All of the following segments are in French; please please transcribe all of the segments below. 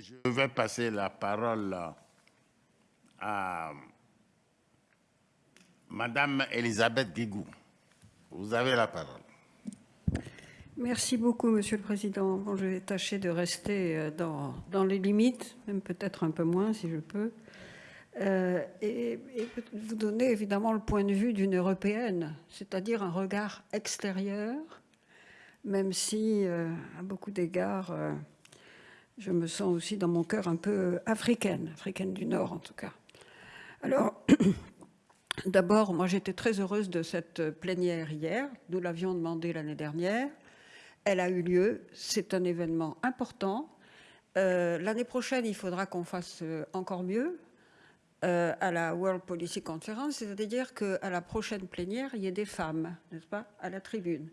je vais passer la parole à Madame Elisabeth Guigou. Vous avez la parole. Merci beaucoup, Monsieur le Président. Je vais tâcher de rester euh, dans, dans les limites, même peut-être un peu moins si je peux, euh, et, vous donner évidemment le point de vue d'une Européenne, c'est-à-dire un regard extérieur, même si, euh, à beaucoup d'égards, je me sens aussi dans mon cœur un peu africaine, africaine du Nord en tout cas. Alors, d'abord, moi j'étais très heureuse de cette plénière hier, nous l'avions demandé l'année dernière, elle a eu lieu. C'est un événement important. Euh, L'année prochaine, il faudra qu'on fasse euh, encore mieux euh, à la World Policy Conference, c'est-à-dire qu'à la prochaine plénière, il y ait des femmes, n'est-ce pas, à la tribune.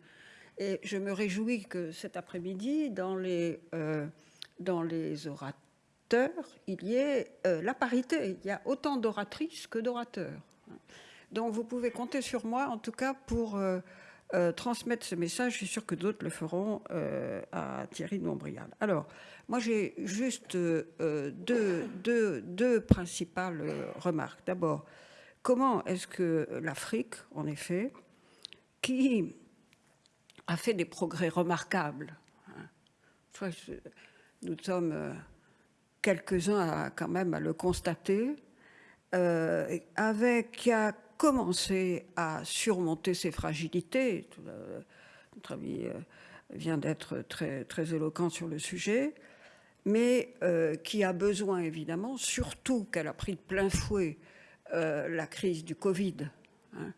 Et je me réjouis que cet après-midi, dans, les, euh, dans les orateurs, il y ait euh, la parité. Il y a autant d'oratrices que d'orateurs. Donc vous pouvez compter sur moi, en tout cas, pour euh, euh, transmettre ce message. Je suis sûre que d'autres le feront à Thierry Nombrial. Alors, moi, j'ai juste deux, deux, deux, principales remarques. D'abord, comment est-ce que l'Afrique, en effet, qui a fait des progrès remarquables, hein, nous sommes quelques-uns quand même à le constater, euh, qui a commencé à surmonter ses fragilités. Notre ami euh, vient d'être très, très éloquent sur le sujet, mais euh, qui a besoin évidemment, surtout qu'elle a pris de plein fouet euh, la crise du Covid hein,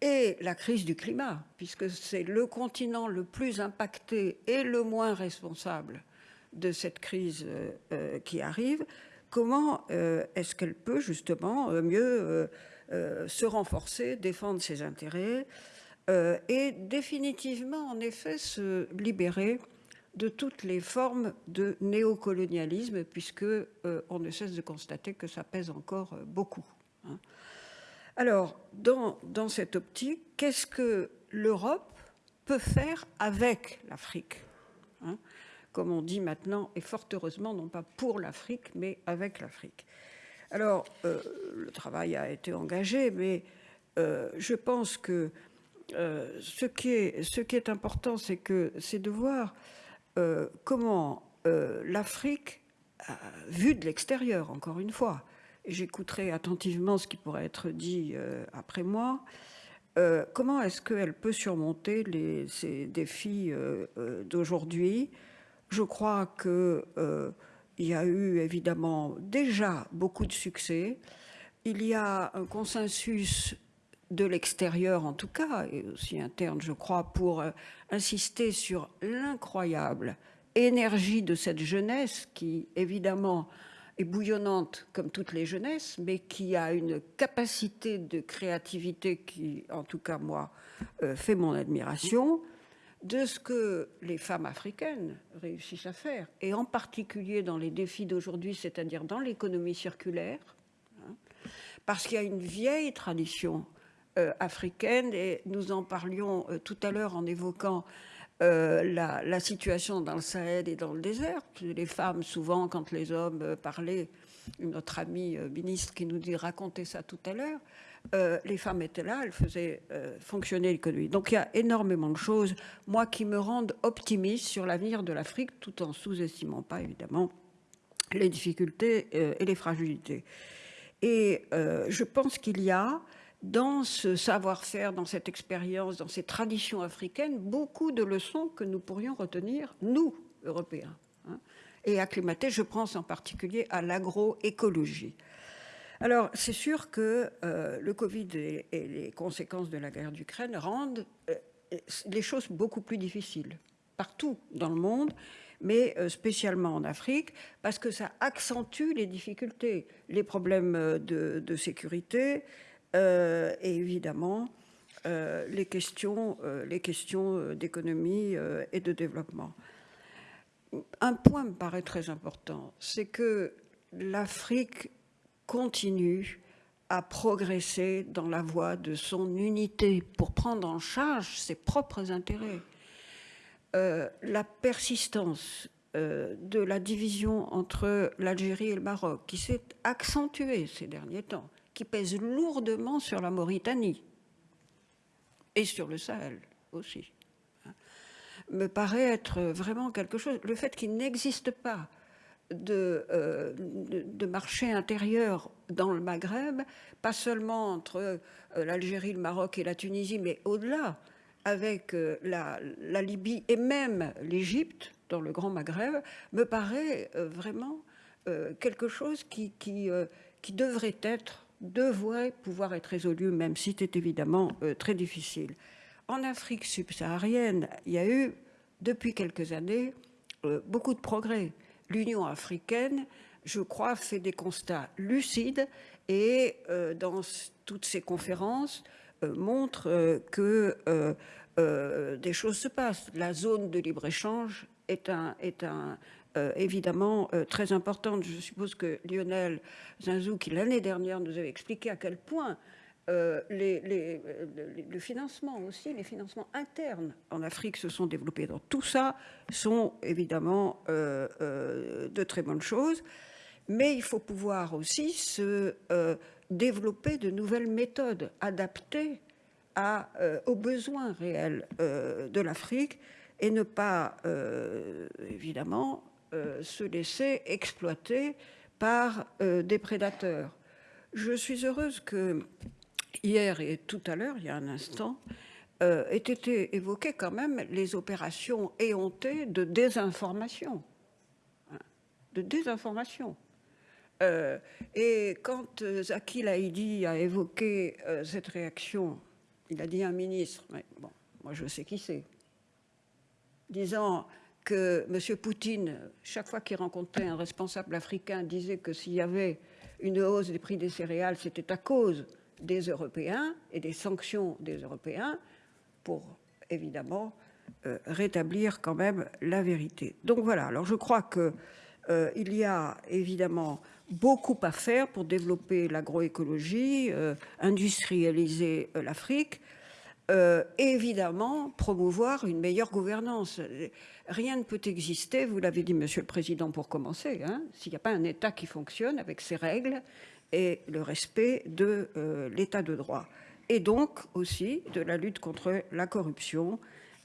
et la crise du climat, puisque c'est le continent le plus impacté et le moins responsable de cette crise euh, euh qui arrive, comment euh, est-ce qu'elle peut justement mieux se renforcer, défendre ses intérêts et définitivement, en effet, se libérer de toutes les formes de néocolonialisme, puisque on ne cesse de constater que ça pèse encore beaucoup. Hein. Alors, dans, dans cette optique, qu'est-ce que l'Europe peut faire avec l'Afrique hein? Comme on dit maintenant, et fort heureusement, non pas pour l'Afrique, mais avec l'Afrique. Alors, euh, le travail a été engagé, mais euh, je pense que euh, ce, qui est, important, c'est de voir comment l'Afrique, vue de l'extérieur, encore une fois, et j'écouterai attentivement ce qui pourrait être dit après moi, comment est-ce qu'elle peut surmonter ces défis d'aujourd'hui? Je crois que il y a eu évidemment déjà beaucoup de succès. Il y a un consensus de l'extérieur en tout cas, et aussi interne je crois, pour euh, insister sur l'incroyable énergie de cette jeunesse qui évidemment est bouillonnante comme toutes les jeunesses, mais qui a une capacité de créativité qui, en tout cas moi, euh, fait mon admiration de ce que les femmes africaines réussissent à faire, et en particulier dans les défis d'aujourd'hui, c'est-à-dire dans l'économie circulaire, hein, parce qu'il y a une vieille tradition euh, africaine, et nous en parlions euh, tout à l'heure en évoquant euh, la, situation dans le Sahel et dans le désert. Les femmes, souvent, quand les hommes parlaient, notre ami euh, ministre qui nous dit raconter ça tout à l'heure, euh, les femmes étaient là, elles faisaient euh, fonctionner l'économie. Donc il y a énormément de choses, moi, qui me rendent optimiste sur l'avenir de l'Afrique, tout en sous-estimant pas, évidemment, les difficultés et les fragilités. Et je pense qu'il y a, dans ce savoir-faire, dans cette expérience, dans ces traditions africaines, beaucoup de leçons que nous pourrions retenir, nous, Européens, hein, et acclimater, je pense en particulier à l'agroécologie. Alors, c'est sûr que euh, le Covid et, les conséquences de la guerre d'Ukraine rendent euh, les choses beaucoup plus difficiles partout dans le monde, mais euh, spécialement en Afrique, parce que ça accentue les difficultés, les problèmes de, sécurité et évidemment les questions, les questions d'économie et de développement. Un point me paraît très important, c'est que l'Afrique continue à progresser dans la voie de son unité pour prendre en charge ses propres intérêts. Euh, la persistance de la division entre l'Algérie et le Maroc, qui s'est accentuée ces derniers temps, qui pèse lourdement sur la Mauritanie et sur le Sahel aussi, me paraît être vraiment quelque chose. Le fait qu'il n'existe pas de, euh, de, marché intérieur dans le Maghreb, pas seulement entre euh, l'Algérie, le Maroc et la Tunisie, mais au-delà, avec euh, la, la, Libye et même l'Égypte, dans le Grand Maghreb, me paraît vraiment quelque chose qui, qui, qui, devrait être, devrait pouvoir être résolu, même si c'est évidemment très difficile. En Afrique subsaharienne, il y a eu, depuis quelques années, beaucoup de progrès l'Union africaine, je crois, fait des constats lucides et euh, dans toutes ces conférences euh, montre euh, que des choses se passent. La zone de libre-échange est, un, est un, évidemment très importante. Je suppose que Lionel Zinzou, qui l'année dernière nous avait expliqué à quel point euh, les, le financement aussi, les financements internes en Afrique se sont développés. Donc tout ça sont évidemment euh, euh, de très bonnes choses, mais il faut pouvoir aussi se développer de nouvelles méthodes adaptées aux besoins réels de l'Afrique et ne pas évidemment se laisser exploiter par des prédateurs. Je suis heureuse que hier et tout à l'heure, il y a un instant, euh, été évoquées quand même les opérations éhontées de désinformation. Hein, de désinformation. Euh, et quand euh, Zaki Laïdi a évoqué cette réaction, il a dit un ministre, mais bon, moi je sais qui c'est, disant que M. Poutine, chaque fois qu'il rencontrait un responsable africain, disait que s'il y avait une hausse des prix des céréales, c'était à cause des Européens et des sanctions des Européens pour évidemment euh, rétablir quand même la vérité. Donc voilà, alors je crois qu'il euh, y a évidemment beaucoup à faire pour développer l'agroécologie, euh, industrialiser l'Afrique, et évidemment promouvoir une meilleure gouvernance. Rien ne peut exister, vous l'avez dit Monsieur le Président pour commencer, hein, s'il n'y a pas un État qui fonctionne avec ses règles, et le respect de euh, l'état de droit. Et donc aussi de la lutte contre la corruption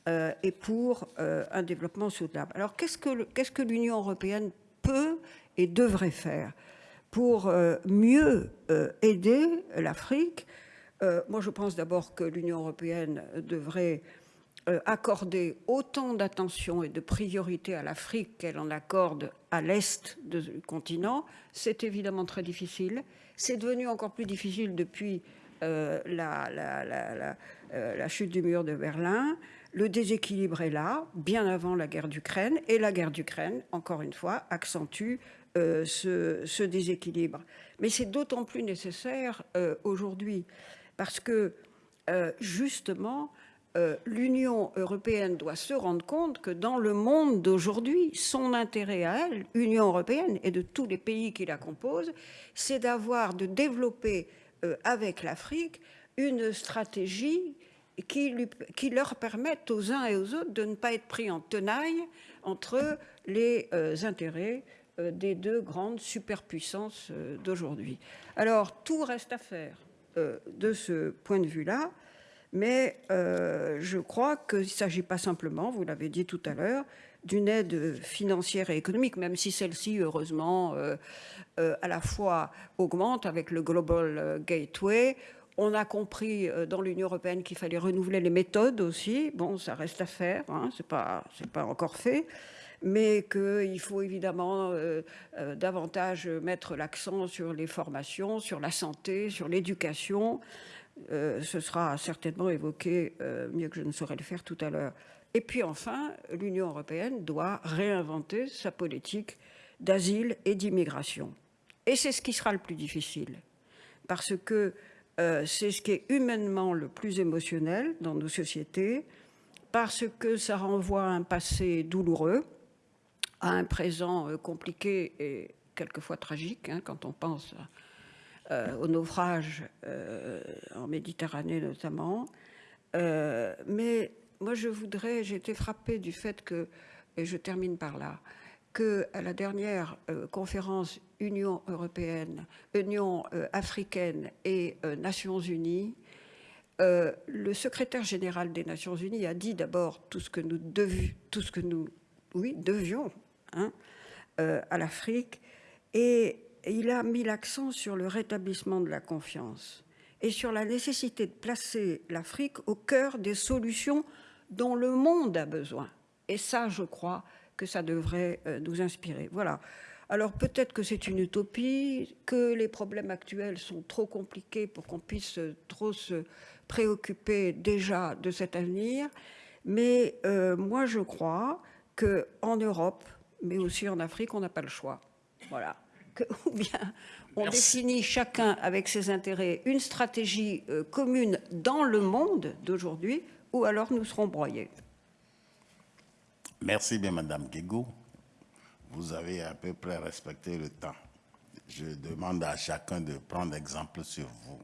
euh, et pour euh, un développement soutenable. Alors qu'est-ce que l'Union européenne peut et devrait faire pour mieux aider l'Afrique? Moi, je pense d'abord que l'Union européenne devrait accorder autant d'attention et de priorité à l'Afrique qu'elle en accorde à l'est du continent. C'est évidemment très difficile. C'est devenu encore plus difficile depuis euh, euh, la, chute du mur de Berlin. Le déséquilibre est là, bien avant la guerre d'Ukraine, et la guerre d'Ukraine, encore une fois, accentue euh, ce, déséquilibre. Mais c'est d'autant plus nécessaire aujourd'hui, parce que justement, euh, l'Union européenne doit se rendre compte que dans le monde d'aujourd'hui, son intérêt à elle, l'Union européenne et de tous les pays qui la composent, c'est d'avoir, de développer euh, avec l'Afrique une stratégie qui, qui, leur permette aux uns et aux autres de ne pas être pris en tenaille entre les euh, intérêts des deux grandes superpuissances d'aujourd'hui. Alors, tout reste à faire de ce point de vue-là. Mais euh, je crois qu'il ne s'agit pas simplement, vous l'avez dit tout à l'heure, d'une aide financière et économique, même si celle-ci, heureusement, euh, euh, à la fois augmente avec le Global Gateway. On a compris dans l'Union européenne qu'il fallait renouveler les méthodes aussi. Bon, ça reste à faire, hein, ce n'est pas, encore fait mais qu'il faut évidemment davantage mettre l'accent sur les formations, sur la santé, sur l'éducation, ce sera certainement évoqué euh, mieux que je ne saurais le faire tout à l'heure. Et puis enfin, l'Union européenne doit réinventer sa politique d'asile et d'immigration. Et c'est ce qui sera le plus difficile, parce que euh, c'est ce qui est humainement le plus émotionnel dans nos sociétés, parce que ça renvoie à un passé douloureux, à un présent compliqué et quelquefois tragique, hein, quand on pense euh, au naufrage euh, en Méditerranée notamment. Euh, mais moi, je voudrais, j'ai été frappée du fait que, et je termine par là, qu'à la dernière euh, conférence Union européenne, Union euh, africaine et euh, Nations unies, le secrétaire général des Nations unies a dit d'abord tout ce que nous, que devions hein, à l'Afrique et il a mis l'accent sur le rétablissement de la confiance et sur la nécessité de placer l'Afrique au cœur des solutions dont le monde a besoin. Et ça, je crois que ça devrait euh, nous inspirer. Voilà. Alors peut-être que c'est une utopie, que les problèmes actuels sont trop compliqués pour qu'on puisse trop se préoccuper déjà de cet avenir, mais euh, moi je crois qu'en Europe, mais aussi en Afrique, on n'a pas le choix. Voilà. Que, ou bien on définit chacun avec ses intérêts une stratégie euh, commune dans le monde d'aujourd'hui, ou alors nous serons broyés. Merci bien, Madame Guégou. Vous avez à peu près respecté le temps. Je demande à chacun de prendre exemple sur vous.